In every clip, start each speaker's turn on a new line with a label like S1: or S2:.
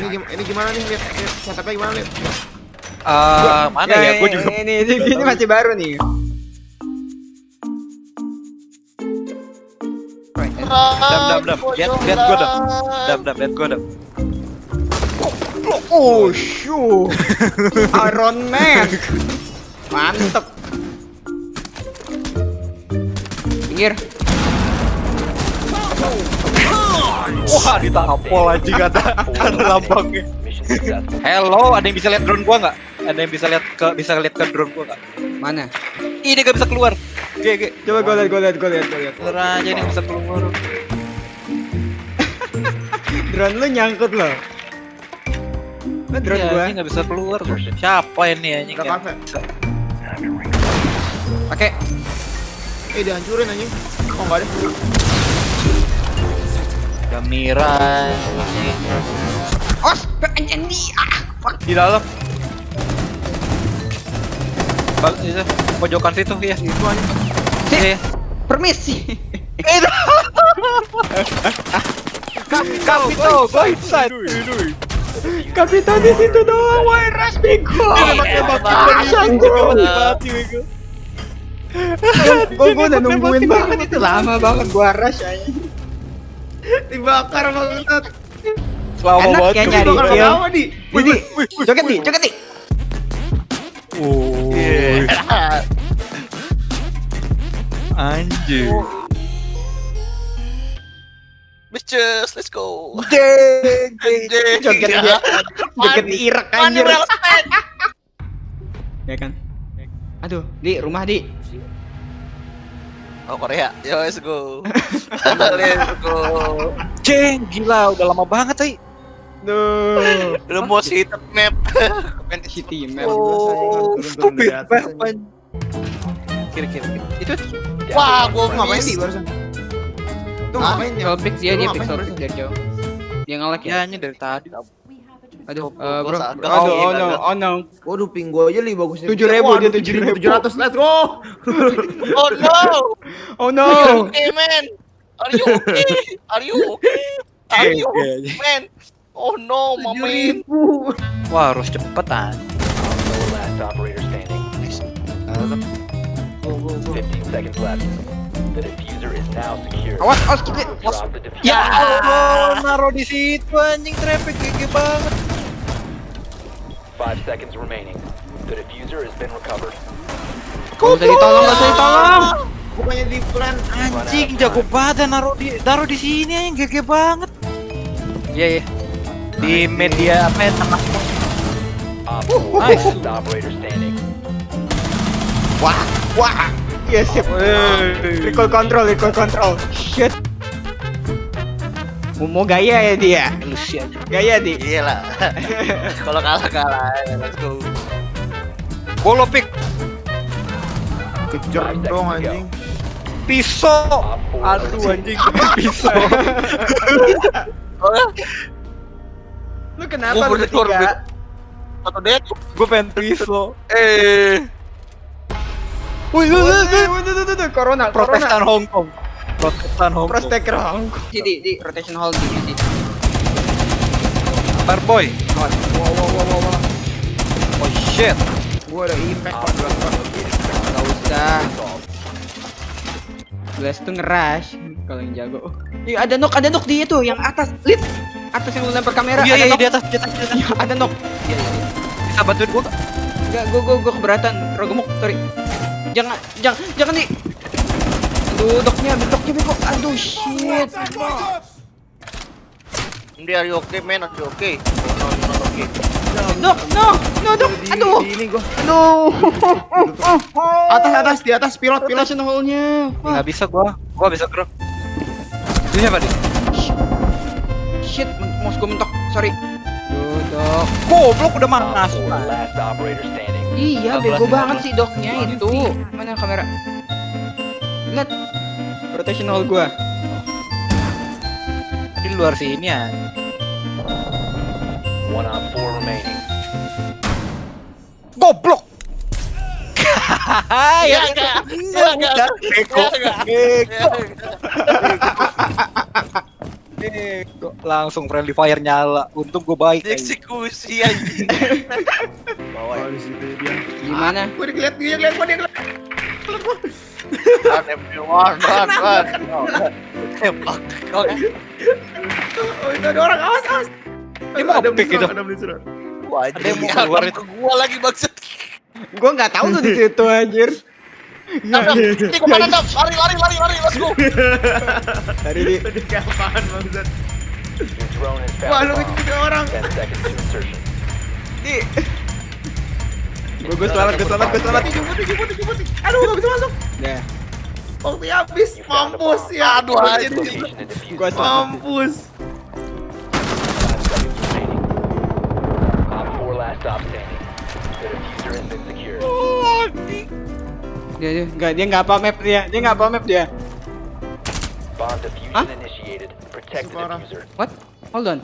S1: Ini, gim- ini gimana nih lihat setupnya gimana lihat?
S2: Eh, mana ya? Gue juga
S3: ini, ini, ini masih baru nih.
S2: dam dam dam. Lihat lihat gue dam. Dam dam lihat gue dam.
S3: Oh, shoo. Iron Man. Mantep. Pinggir.
S2: Wah, ditampol anjing kata ada lambangnya. Hello, ada yang bisa lihat drone gua nggak? Ada yang bisa lihat ke bisa lihat ke drone gua nggak?
S3: Mana?
S2: Ini gak bisa keluar. GG.
S3: Coba gue lihat, gue lihat, gue lihat, gue lihat.
S2: Keluar aja ini bisa keluar.
S3: Drone lu nyangkut loh. Lu drone
S2: Iya,
S3: gua.
S2: ini nggak bisa keluar. Siapa ini anjing?
S1: Kafe.
S2: bisa?
S3: Pakai.
S1: Eh dihancurin anjing. Oh enggak ada.
S2: Gamira
S3: Os, anjing di. Ah, fuck.
S2: di dalam. Bal itu pojokan situ ya.
S1: Itu anjing.
S2: Iya.
S3: Permisi.
S2: Itu. Kapito, go inside.
S3: Kapitan di situ doang, why rush bego.
S2: Pakai
S3: gua udah nungguin banget itu lama banget gua rush aja.
S1: Dibakar banget.
S2: Selama
S3: Enak
S2: banget.
S3: ya nyari
S2: dibakar.
S3: kill.
S1: Apa di?
S3: Di, joget di, joget di.
S2: Oh. Anjir.
S4: Bitches, let's go.
S2: Deng,
S4: Anjing.
S3: Joget dia. Joget di Irak anjir. Ya kan? Aduh, di rumah di.
S4: Oh Korea, yo let's go. let's go.
S2: Jeng, gila udah lama banget, ay.
S3: Duh.
S4: The most hated map.
S3: City map.
S2: Oh,
S1: turun-turun
S2: stupid. Kiri, kiri, kiri. Itu
S4: Wah, gua
S1: Lu ngapain sih barusan? Tuh ngapain ya?
S3: pixel pick dia
S1: Lu
S3: dia pick dari jauh. Dia ngelek ya.
S2: ya ini dari tadi.
S3: Aduh, eh, bro. Aduh, oh
S4: Oh,
S3: no, oh no.
S1: Waduh, ping gua aja li bagus.
S3: 7.000, dia 7.000.
S1: 700, let's go.
S4: Oh no.
S3: Oh no.
S4: Are you okay, man? Are you okay? Are you okay? Are you okay, man? Oh no, my man.
S1: 7.000.
S2: Wah, harus cepetan.
S5: Last operator standing.
S4: Go, go, go.
S5: 15 seconds left. The diffuser is now secure.
S3: Awas, awas kita.
S5: Diffuser.
S2: Ya Allah, naro di situ anjing traffic gigi banget.
S5: Five seconds remaining. The diffuser has been recovered.
S3: Gak usah ditolong, gak usah ditolong.
S1: Bukannya di plan.
S2: Anjing jago banget naro di naro di sini anjing gigi banget. Iya, iya. Di media apa ya tengah
S5: four,
S2: Nice.
S5: last operator standing.
S3: Wah, wah. Iya sip. Recall control, recall control. Shit. Mau gaya ya dia.
S2: Aja.
S3: Gaya di.
S4: Iya lah. Kalau kalah kalah. Let's go.
S2: Bolo pick
S1: Kejar dong anjing.
S2: pisau. Aduh anjing pisau.
S3: Lu kenapa
S4: Gua
S3: lu
S4: berdekor,
S3: bertiga?
S4: satu dead.
S2: Gue pengen pisau.
S4: Eh.
S2: Wih,
S3: Wih, wih, wih, wih, Corona,
S2: Protestan. Hong Kong. Protestan Hong Kong.
S3: Prosteker Hong Kong. Di, di, di, rotation hold di, di.
S2: Barboy.
S3: Wow, wow, wow, wow, wow.
S2: Oh shit.
S1: Gua ada impact Pak.
S3: Gak usah. Blast tuh ngerush kalau yang jago. Ih, ada nok, ada nok dia tuh yang atas, lit. Atas yang lu lempar kamera.
S2: Iya
S3: ada
S2: iya
S3: nok.
S2: di atas di atas di atas.
S3: Iya, ada nok.
S2: Iya iya. iya. Bisa bantuin gua gak?
S3: Enggak, gua gua gua keberatan. Rogemuk, sorry. Jangan, jangan, jangan di. Aduh, doknya, doknya bego. Aduh, shit.
S4: Ini are you okay, man? Are you okay? Oh, no, you're not okay.
S3: No, no, dok.
S1: Di-
S3: Aduh,
S1: ini gua.
S3: aduh.
S1: Atas atas di atas pilot pilot.
S3: Rotation hole-nya. Wah,
S2: Nggak bisa gua. Gua bisa gerak. Ini siapa nih?
S3: shit, mouse gua mentok. Sorry. Duh, dok.
S2: Goblok udah masuk.
S5: four, last operator standing.
S3: Iya, bego banget sih doknya itu. Mana kamera? Lihat. Rotation hole gua.
S2: Di luar sini ya.
S5: One op four remaining.
S2: Goblok. Ya,
S4: enggak.
S2: Enggak. Bego. Eh, kok langsung friendly fire nyala. Untung gue baik. anjing.
S4: Dieksekusi anjing. Bawa
S1: Oh, di situ dia.
S3: Gimana?
S1: Gue dilihat dia lihat gua dia.
S4: Run everyone, run, run. Tembak. Oke.
S1: Oh, itu ada orang awas awas.
S2: Dia mau
S1: Ada diserang,
S2: itu.
S1: Ada diserang.
S4: Wah,
S2: Ada yang mau keluar itu.
S4: Gua lagi maksud.
S3: Gua nggak tahu tuh di situ anjir.
S4: Ini ke mana dam? Lari, lari, lari, lari, let's go.
S3: Dari di
S1: Tadi.
S5: Your drone has
S1: Wah, lu ngikutin orang.
S5: 10 seconds to insertion.
S3: di. Gue gue selamat, gue selamat, gue selamat.
S1: Putih, putih, putih, putih. Aduh, gak bisa masuk.
S3: Ya,
S1: Waktunya habis.
S5: You found a
S1: Mampus ya.
S4: Aduh.
S3: Gua selamat.
S1: Mampus.
S5: Five seconds remaining. Op 4 last stop standing. The diffuser has been secured.
S3: dia dia nggak dia nggak apa map dia, dia nggak apa map dia.
S5: Bomb
S3: Huh?
S5: diffuser.
S3: What? Hold on.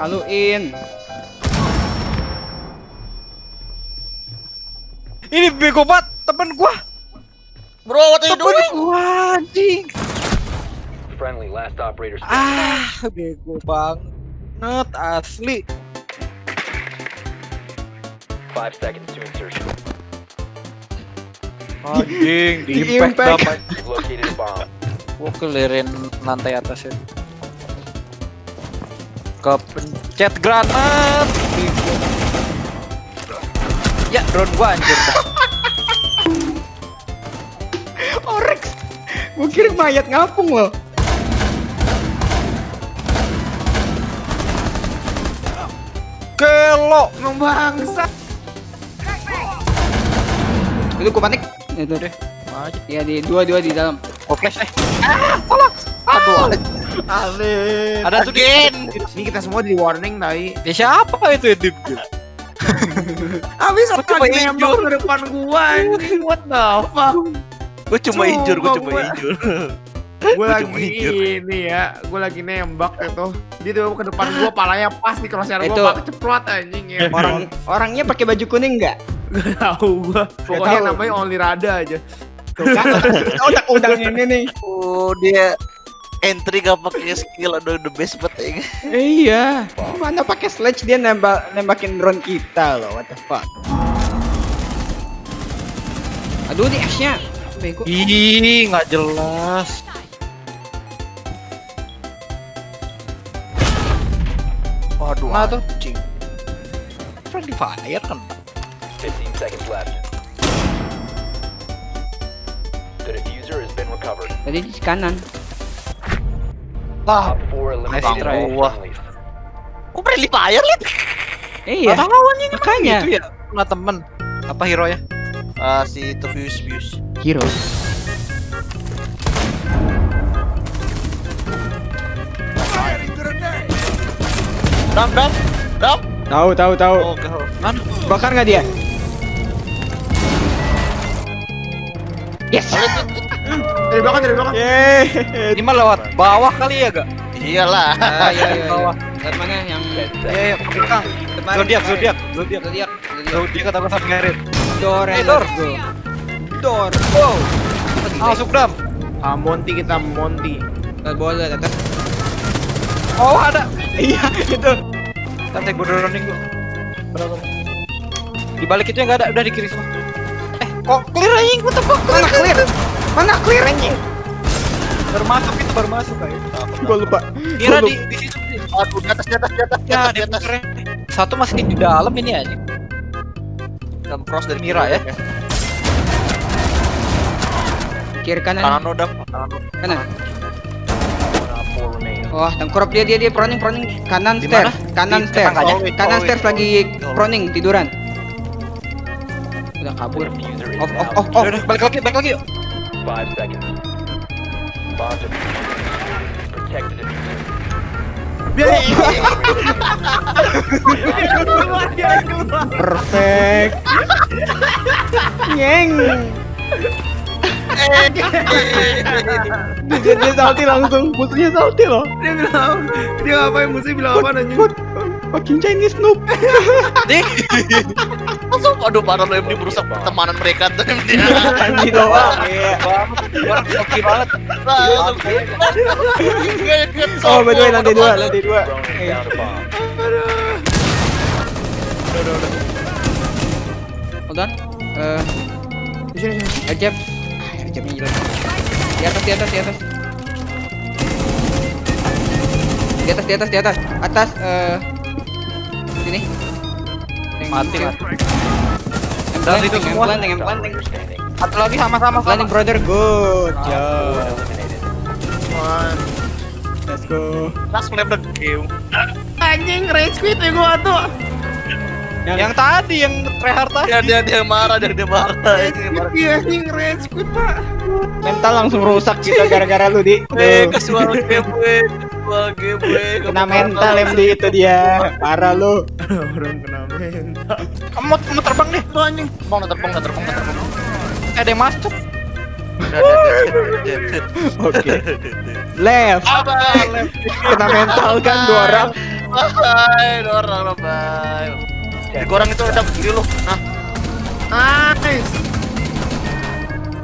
S3: Kaluin.
S2: Ini bego banget temen gua.
S4: Bro, what are you
S2: Temen
S4: doing?
S2: gua anjing.
S5: Friendly last operator.
S2: Ah, bego banget asli.
S5: Five seconds to insertion.
S2: Anjing, di
S3: Di
S2: impact
S3: impact.
S5: located a bomb.
S2: Gua kelirin lantai atas ya. Kepencet granat. Ya, drone gua anjir dah.
S3: Orex. Gue kira mayat ngapung loh.
S2: Kelo.
S1: Emang bangsa.
S3: Itu gue panik. Itu deh. Iya di dua dua di dalam.
S2: Oke, eh. Ah, tolong. Aduh,
S1: Alin.
S2: ada tuh.
S1: Ini kita semua di warning tadi.
S2: Ya siapa itu ya Dip?
S1: Habis
S4: Gua
S1: nembak
S4: injur.
S1: ke depan gua anjing. What the fuck?
S4: Gue cuma injur, gue
S1: Sumpah,
S4: cuma
S1: gua-
S4: injur.
S1: Gue
S4: Gua
S1: lagi
S4: cuma injur.
S1: ini ya, gue lagi nembak itu. Dia tuh ke depan gua, palanya pas di crosshair
S3: Itu-
S1: gua, pakai ceplot anjing ya.
S3: Orang orangnya pakai baju kuning nggak?
S1: Gak tahu gua. Pokoknya namanya Only Rada aja.
S3: Tuh kan otak udang ini nih.
S4: Oh, dia entry gak pakai skill aduh the best banget ya.
S3: Iya. Mana pakai sledge dia nembak nembakin drone kita loh. What the fuck? Aduh di. Bego.
S2: Ih, nggak jelas.
S4: Waduh,
S2: Nah, tuh.
S4: anjing.
S2: Friendly fire kan.
S5: 15 seconds left. The diffuser has been recovered.
S3: Tadi di kanan.
S2: Lah,
S5: Op 4
S2: Nice
S5: eliminated
S2: try.
S5: all
S4: Wah.
S5: friendlies.
S4: Kok friendly fire liat?
S3: Iya.
S2: tahu anjing
S3: Makanya.
S2: Itu ya, punya temen. Apa hero ya?
S4: Ah, si views views.
S3: Hero.
S4: Dam, dam, dam.
S3: Tahu tahu tahu.
S4: Oh,
S2: Mana?
S3: Bakar nggak dia? Yes.
S1: Dari belakang, dari belakang.
S3: Yeay.
S2: Ini mah lewat bawah kali ya, gak?
S4: Iyalah.
S3: Ah, iya iya.
S2: Bawah.
S3: Lihat mana yang
S5: 10
S2: Iya, iya, ke belakang. Zodiak, zodiak, zodiak.
S3: Zodiak.
S2: Sama Merit.
S3: Door
S2: Eh,
S3: go. Door.
S2: Wow. Masuk dam.
S1: Ah, Monty kita, Monty.
S3: Bawah lihat atas.
S2: Oh, ada.
S3: Iya itu.
S2: Nanti gue droning gue. Berapa? Di balik itu yang nggak ada, udah di kiri semua. Eh, kok clear anjing? Gue tebak
S3: Mana clear? Mana clear anjing?
S2: Baru masuk itu, baru masuk kayak.
S3: Gue lupa.
S2: Kira
S3: Gua
S2: di di situ. di-
S4: Aduh, di atas, di atas, di atas, di
S2: Ya,
S4: atas,
S2: di
S4: atas.
S2: Satu masih di dalam ini aja.
S4: Dam cross dari
S2: Mira ya.
S3: Kiri kanan.
S4: Kanan dam. Kanan lo.
S3: Kanan.
S5: One Op 4 remains.
S3: Wah, tengkurap dia dia dia proning proning kanan
S2: mana?
S3: kanan
S2: tetangganya?
S3: kanan stairs lagi proning tiduran. Udah kabur.
S5: diffuser is
S3: Off off
S5: now
S3: off off.
S2: Udah, udah, balik lagi, balik lagi yuk.
S5: 5 seconds. Bomb diffuser. Protect the diffuser.
S3: Perfect. Nyeng. Dia, dia salty langsung, musuhnya salty loh.
S1: Dia bilang, dia ngapain musuh bilang apa nanya?
S3: Fucking Chinese noob.
S2: Nih,
S4: Langsung aduh parah lo MD merusak pertemanan mereka tuh MD.
S3: Anji doang. Iya.
S2: orang oke banget.
S3: Oh, by the way, lantai dua, lantai dua.
S5: Drone has
S3: Eh,
S5: found a bomb.
S3: Hold on. Eh,
S1: Di sini sini.
S3: air jab. Ah, hilang. Di atas, di atas, di atas. Di atas, di atas, di atas. Atas, eh sini. Yang
S2: Mati,
S3: yang-
S2: mati.
S3: Yang
S2: Dan
S3: planting,
S2: itu
S3: yang
S2: semua.
S3: planting, yang planting.
S2: Satu lagi sama-sama
S3: Planting brother, good.
S1: One.
S3: Let's go.
S4: Langsung lem the game.
S1: Anjing rage quit ya gua tuh.
S2: Yang tadi yang tryhard tadi.
S4: Dia dia dia marah dia dia marah. Dia marah.
S1: Iya anjing rage quit pak.
S3: Mental langsung rusak kita gara-gara lu, Di.
S4: Eh, kesuara game
S3: Kena mental MD itu dia. Parah lu.
S1: Orang kena mental.
S2: Kamu mau, mau terbang nih?
S1: Tuh anjing.
S4: Terbang, terbang, terbang, terbang.
S2: Ada yang masuk.
S3: Oke. Left. Kena mental kan dua orang.
S4: bye, orang bye. Di gorang itu ada kiri lu. Nah,
S1: Nice.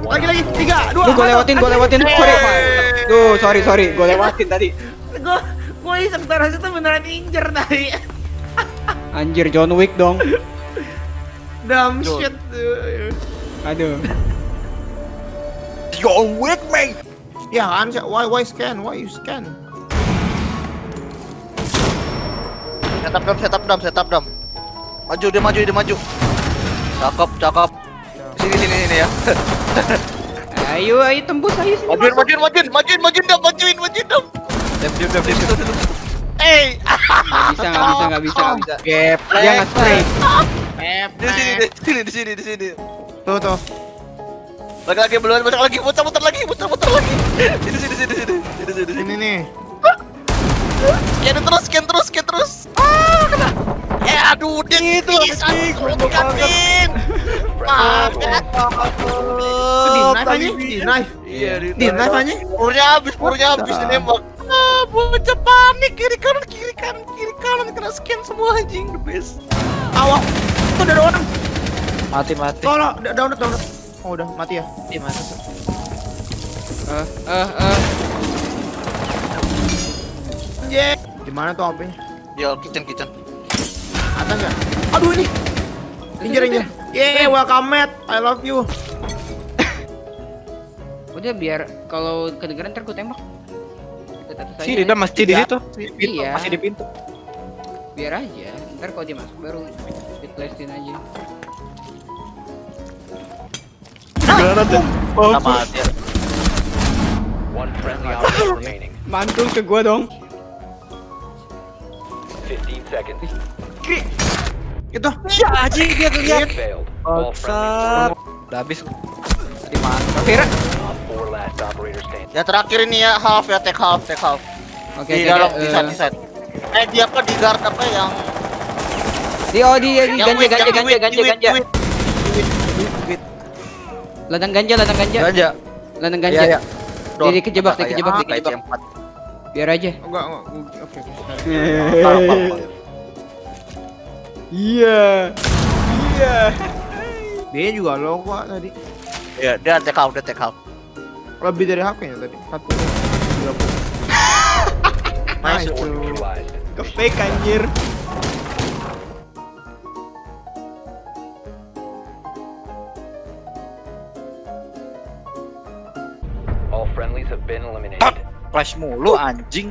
S1: Lagi lagi tiga dua.
S3: Lu gue lewatin, gue lewatin. Sorry. Duh, sorry, sorry. Gue lewatin tadi.
S1: Gue gue iseng taras itu beneran injer tadi.
S3: Anjir, John Wick dong.
S1: Dumb
S4: Duh.
S1: shit.
S3: Aduh.
S2: John Wick, man.
S1: Ya kan, why why scan? Why you scan?
S4: setup dam, setup dam, setup dam. Maju dia maju dia maju. Cakep, cakep. Sini sini sini ya.
S3: Ayo, ayo tembus ayo sini.
S4: Majuin, majuin, majuin, majuin, majuin dam, majuin, majuin dam.
S2: Diam, diam, diam, diam.
S4: Eh,
S3: Nggak bisa, nggak bisa, nggak bisa, nggak bisa.
S2: Gap.
S3: Dia nggak spray.
S4: di sini, di sini, di sini, di sini.
S1: Tuh tuh.
S4: Lagi lagi belum, muter lagi, muter muter lagi, muter muter lagi. Sini sini sini sini, sini sini.
S1: Ini nih.
S4: Scan terus, scan terus, scan terus. Ah, kena. Eh, aduh, dia itu anjing, kanin. Maaf, kan.
S1: Itu di knife aja. Di knife.
S4: Iya,
S1: Di knife aja.
S4: Purunya habis, purunya habis nembak. Ah, bocah panik kiri kanan kiri kanan kiri kanan kena scan semua anjing the best.
S1: Awak. Tuh ada orang.
S2: Mati, mati.
S1: Tolong, da- download download. Oh udah mati ya.
S2: Iya, mati.
S3: Eh, eh, eh.
S1: Anjing. Di mana tuh HP-nya?
S4: Yo, kitchen kitchen.
S1: Atas enggak? Aduh ini. Injer injer. Yeah, welcome Matt. I love you.
S3: Udah biar kalau kedengeran ntar gue tembak. Tetap saja.
S2: Si Rida masih di situ. Pintu,
S3: Iya.
S2: Masih di pintu.
S3: Biar aja. Ntar kalau dia masuk baru speedlessin aja.
S5: Operator remaining.
S3: Mantul ke gua dong.
S5: 15 seconds.
S1: Itu.
S2: Ya, anjing dia.
S5: All friendly.
S2: Udah habis. Tadi mantap.
S3: Vira.
S5: Op 4 last operator standing.
S4: Yang terakhir ini ya half ya take half take half.
S3: Oke,
S4: di
S3: oke,
S4: dalam di
S3: eh,
S4: side di side. Eh dia apa di guard apa yang
S3: Di oh di, di ganja ganja ganja ganja ganja. Ladang ganja ladang ganja.
S2: Ganja.
S3: Ladang
S2: Iya,
S3: ganja.
S2: iya.
S4: Don,
S3: Dia kejebak,
S4: kayak
S3: kejebak,
S4: apa,
S3: kejebak. Biar aja.
S1: Enggak, enggak. Oke, oke.
S4: Parah.
S3: Iya. Iya.
S1: Dia juga low kok tadi.
S4: Iya, dia take half, dia take half.
S1: Lebih dari kayaknya tadi. 40. 30.
S4: Nice.
S1: Nice.
S5: Or neutralized.
S3: Ke fake anjir.
S5: All friendlies have been eliminated.
S2: Flash mulu anjing.